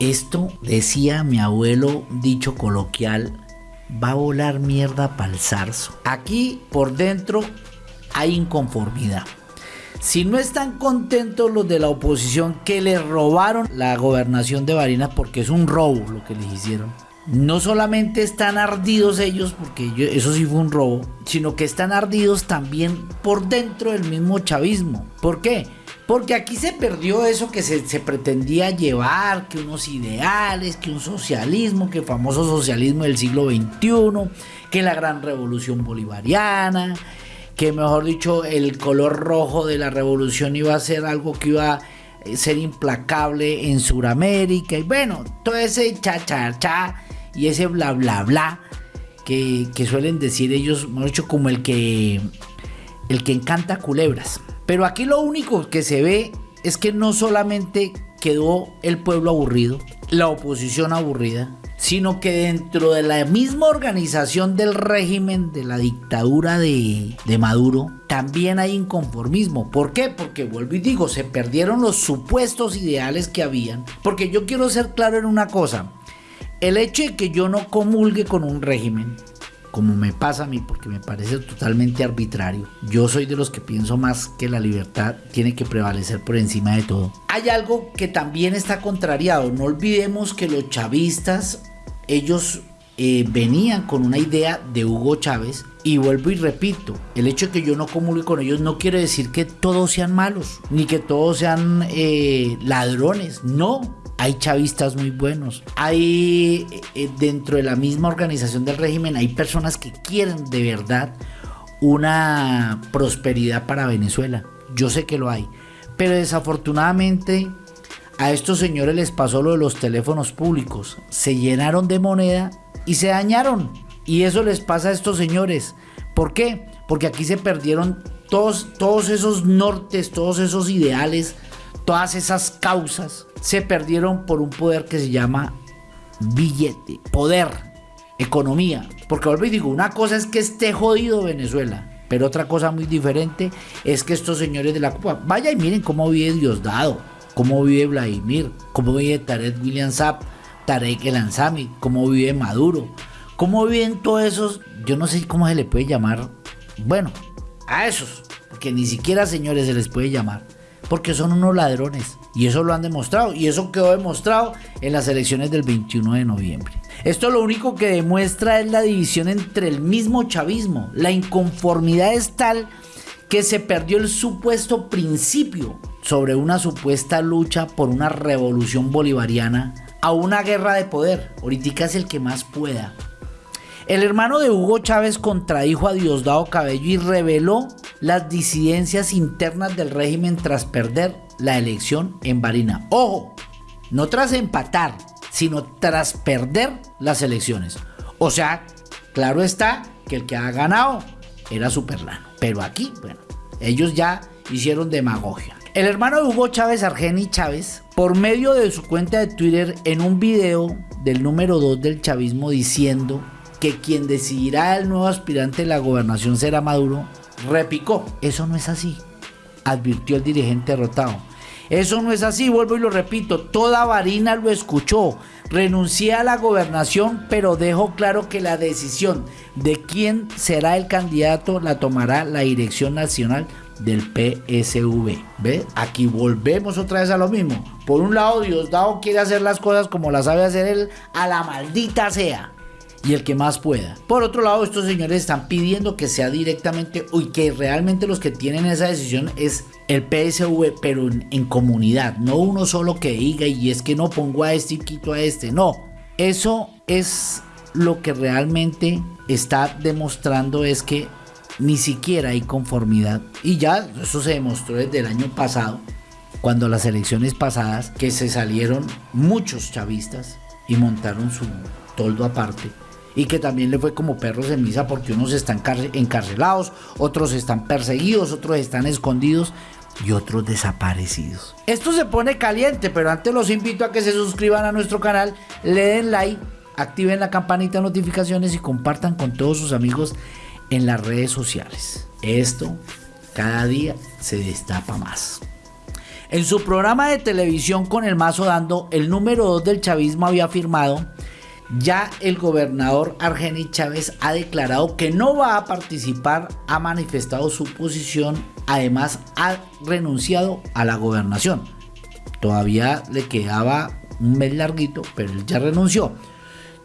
Esto, decía mi abuelo, dicho coloquial, va a volar mierda para el zarzo. Aquí por dentro hay inconformidad. Si no están contentos los de la oposición que le robaron la gobernación de Barinas, porque es un robo lo que les hicieron, no solamente están ardidos ellos, porque eso sí fue un robo, sino que están ardidos también por dentro del mismo chavismo. ¿Por qué? Porque aquí se perdió eso que se, pretendía llevar, que unos ideales, que un socialismo, que famoso socialismo del siglo XXI, que la gran revolución bolivariana, que mejor dicho el color rojo de la revolución iba a ser algo que iba a ser implacable en Sudamérica y bueno, todo ese cha cha cha y ese bla bla bla que, que suelen decir ellos, mejor dicho, como el que el que encanta culebras. Pero aquí lo único que se ve es que no solamente quedó el pueblo aburrido, la oposición aburrida, sino que dentro de la misma organización del régimen de la dictadura de, Maduro, también hay inconformismo. ¿Por qué? Porque vuelvo y digo, se perdieron los supuestos ideales que habían. Porque yo quiero ser claro en una cosa. El hecho de que yo no comulgue con un régimen, como me pasa a mí, porque me parece totalmente arbitrario. Yo soy de los que pienso más que la libertad tiene que prevalecer por encima de todo. Hay algo que también está contrariado. No olvidemos que los chavistas ellos eh, venían con una idea de Hugo Chávez y vuelvo y repito, el hecho de que yo no comulgue con ellos no quiere decir que todos sean malos, ni que todos sean eh, ladrones, no. Hay chavistas muy buenos. Hay eh, dentro de la misma organización del régimen, hay personas que quieren de verdad una prosperidad para Venezuela. Yo sé que lo hay. Pero desafortunadamente a estos señores les pasó lo de los teléfonos públicos. Se llenaron de moneda y se dañaron. Y eso les pasa a estos señores. ¿Por qué? Porque aquí se perdieron todos, todos esos nortes, todos esos ideales, todas esas causas. Se perdieron por un poder que se llama billete, poder, economía. Porque vuelvo y digo, una cosa es que esté jodido Venezuela. Pero otra cosa muy diferente es que estos señores de la Cuba, vaya y miren cómo vive Diosdado cómo vive Vladimir, cómo vive Tarek William Saab, Tarek El Ansami, cómo vive Maduro, cómo viven todos esos, yo no sé cómo se le puede llamar, bueno, a esos, porque ni siquiera señores se les puede llamar, porque son unos ladrones. Y eso lo han demostrado. Y eso quedó demostrado en las elecciones del 21 de noviembre. Esto lo único que demuestra es la división entre el mismo chavismo. La inconformidad es tal que se perdió el supuesto principio sobre una supuesta lucha por una revolución bolivariana a una guerra de poder. Ahorita es el que más pueda. El hermano de Hugo Chávez contradijo a Diosdado Cabello y reveló las disidencias internas del régimen tras perder la elección en Barina. Ojo, no tras empatar, sino tras perder las elecciones. O sea, claro está que el que ha ganado era Superlano. Pero aquí, bueno, ellos ya hicieron demagogia. El hermano de Hugo Chávez, Argeni Chávez, por medio de su cuenta de Twitter, en un video del número 2 del chavismo diciendo que quien decidirá el nuevo aspirante de la gobernación será Maduro, repicó. Eso no es así, advirtió el dirigente derrotado. Eso no es así, vuelvo y lo repito, toda Varina lo escuchó. Renuncié a la gobernación, pero dejo claro que la decisión de quién será el candidato la tomará la Dirección Nacional del PSV. ¿Ve? Aquí volvemos otra vez a lo mismo. Por un lado, Diosdado quiere hacer las cosas como las sabe hacer él, a la maldita sea. Y el que más pueda. Por otro lado, estos señores están pidiendo que sea directamente, y que realmente los que tienen esa decisión es el PSV, pero en, comunidad. No uno solo que diga, y es que no pongo a este y quito a este. No. Eso es lo que realmente está demostrando es que ni siquiera hay conformidad. Y ya eso se demostró desde el año pasado, cuando las elecciones pasadas, que se salieron muchos chavistas y montaron su toldo aparte. Y que también le fue como perros en misa porque unos están encarcelados, otros están perseguidos, otros están escondidos y otros desaparecidos. Esto se pone caliente, pero antes los invito a que se suscriban a nuestro canal, le den like, activen la campanita de notificaciones y compartan con todos sus amigos en las redes sociales. Esto cada día se destapa más. En su programa de televisión con el mazo dando, el número 2 del chavismo había afirmado, ya el gobernador Argenis Chávez ha declarado que no va a participar, ha manifestado su posición, además ha renunciado a la gobernación. Todavía le quedaba un mes larguito, pero él ya renunció.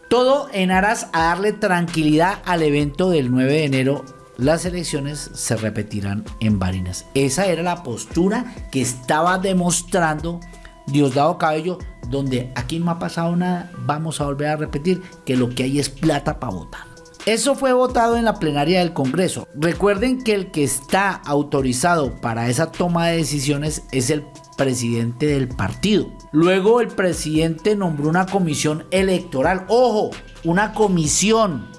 Todo en aras a darle tranquilidad al evento del 9 de enero las elecciones se repetirán en Barinas. Esa era la postura que estaba demostrando Diosdado Cabello, donde aquí no ha pasado nada, vamos a volver a repetir que lo que hay es plata para votar. Eso fue votado en la plenaria del Congreso. Recuerden que el que está autorizado para esa toma de decisiones es el presidente del partido. Luego el presidente nombró una comisión electoral. Ojo, una comisión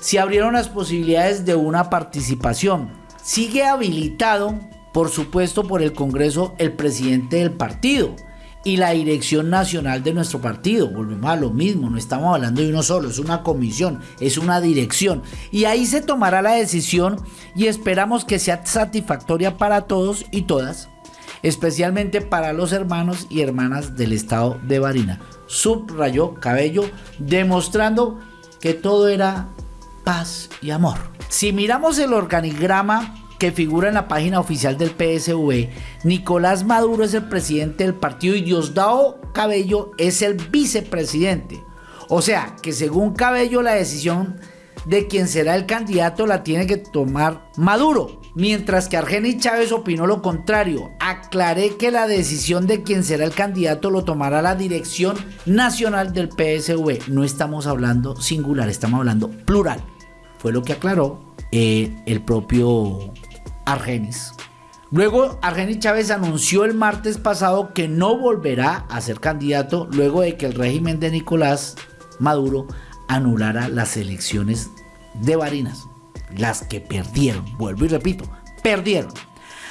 se abrieron las posibilidades de una participación. Sigue habilitado, por supuesto, por el Congreso el presidente del partido y la dirección nacional de nuestro partido. Volvemos a lo mismo, no estamos hablando de uno solo, es una comisión, es una dirección. Y ahí se tomará la decisión y esperamos que sea satisfactoria para todos y todas, especialmente para los hermanos y hermanas del estado de Barina. Subrayó Cabello, demostrando que todo era paz y amor. Si miramos el organigrama que figura en la página oficial del PSV, Nicolás Maduro es el presidente del partido y Diosdado Cabello es el vicepresidente. O sea, que según Cabello la decisión de quién será el candidato la tiene que tomar Maduro. Mientras que Argenis Chávez opinó lo contrario. Aclaré que la decisión de quién será el candidato lo tomará la dirección nacional del PSV. No estamos hablando singular, estamos hablando plural. Fue lo que aclaró eh, el propio Argenis. Luego, Argenis Chávez anunció el martes pasado que no volverá a ser candidato luego de que el régimen de Nicolás Maduro anulara las elecciones de Barinas, las que perdieron, vuelvo y repito, perdieron.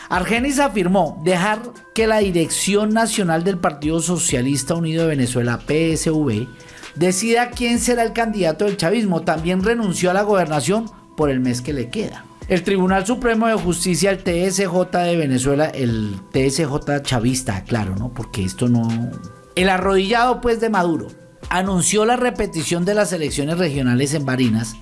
Argenis afirmó dejar que la Dirección Nacional del Partido Socialista Unido de Venezuela, PSV, decida quién será el candidato del chavismo. También renunció a la gobernación por el mes que le queda. El Tribunal Supremo de Justicia, el TSJ de Venezuela, el TSJ chavista, claro, ¿no? Porque esto no... El arrodillado pues de Maduro anunció la repetición de las elecciones regionales en Barinas,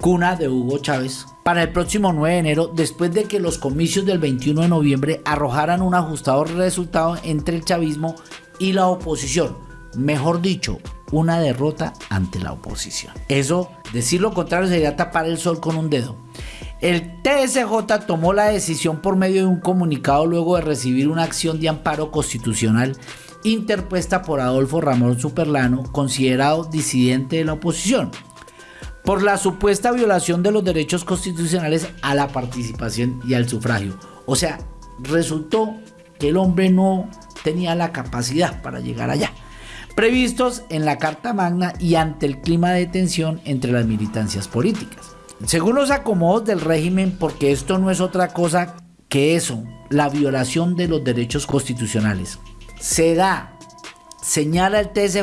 cuna de Hugo Chávez, para el próximo 9 de enero, después de que los comicios del 21 de noviembre arrojaran un ajustado resultado entre el chavismo y la oposición. Mejor dicho, una derrota ante la oposición. Eso, decir lo contrario, sería tapar el sol con un dedo. El TSJ tomó la decisión por medio de un comunicado luego de recibir una acción de amparo constitucional interpuesta por Adolfo Ramón Superlano, considerado disidente de la oposición, por la supuesta violación de los derechos constitucionales a la participación y al sufragio. O sea, resultó que el hombre no tenía la capacidad para llegar allá, previstos en la Carta Magna y ante el clima de tensión entre las militancias políticas. Según los acomodos del régimen, porque esto no es otra cosa que eso, la violación de los derechos constitucionales se da, señala el TSJ,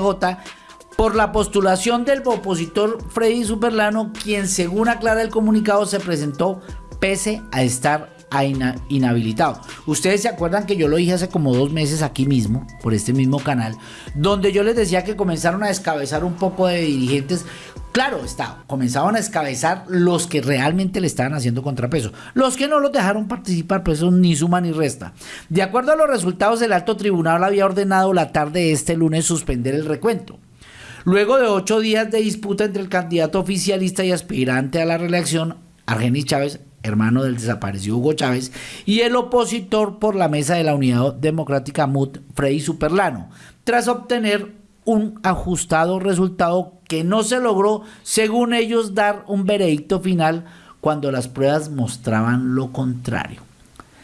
por la postulación del opositor Freddy Superlano, quien según aclara el comunicado se presentó pese a estar inhabilitado. Ustedes se acuerdan que yo lo dije hace como dos meses aquí mismo, por este mismo canal, donde yo les decía que comenzaron a descabezar un poco de dirigentes Claro está, comenzaban a escabezar los que realmente le estaban haciendo contrapeso. Los que no los dejaron participar, pues eso ni suma ni resta. De acuerdo a los resultados, el alto tribunal había ordenado la tarde de este lunes suspender el recuento. Luego de ocho días de disputa entre el candidato oficialista y aspirante a la reelección, Argenis Chávez, hermano del desaparecido Hugo Chávez, y el opositor por la mesa de la Unidad Democrática MUT, Freddy Superlano, tras obtener un ajustado resultado que no se logró, según ellos, dar un veredicto final cuando las pruebas mostraban lo contrario.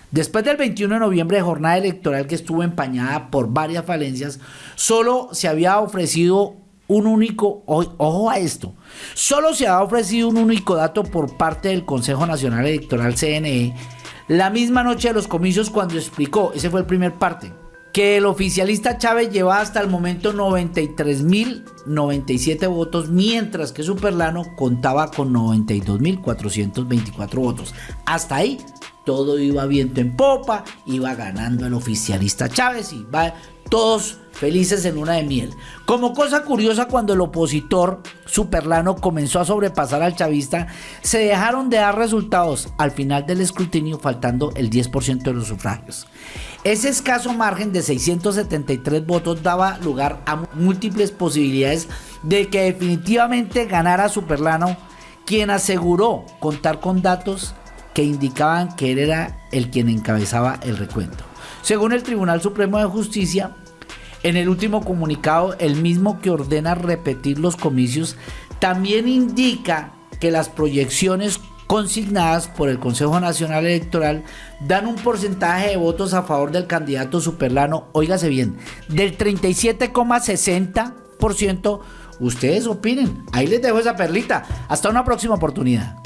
Después del 21 de noviembre, jornada electoral que estuvo empañada por varias falencias, solo se había ofrecido un único, ojo a esto, solo se había ofrecido un único dato por parte del Consejo Nacional Electoral CNE la misma noche de los comicios cuando explicó, ese fue el primer parte, que el oficialista Chávez lleva hasta el momento 93.097 votos, mientras que Superlano contaba con 92.424 votos. Hasta ahí todo iba viento en popa, iba ganando el oficialista Chávez y va todos felices en una de miel. Como cosa curiosa, cuando el opositor superlano comenzó a sobrepasar al chavista, se dejaron de dar resultados al final del escrutinio, faltando el 10% de los sufragios. Ese escaso margen de 673 votos daba lugar a múltiples posibilidades de que definitivamente ganara Superlano, quien aseguró contar con datos que indicaban que él era el quien encabezaba el recuento. Según el Tribunal Supremo de Justicia, en el último comunicado, el mismo que ordena repetir los comicios, también indica que las proyecciones consignadas por el Consejo Nacional Electoral dan un porcentaje de votos a favor del candidato superlano, óigase bien, del 37,60%. Ustedes opinen. Ahí les dejo esa perlita. Hasta una próxima oportunidad.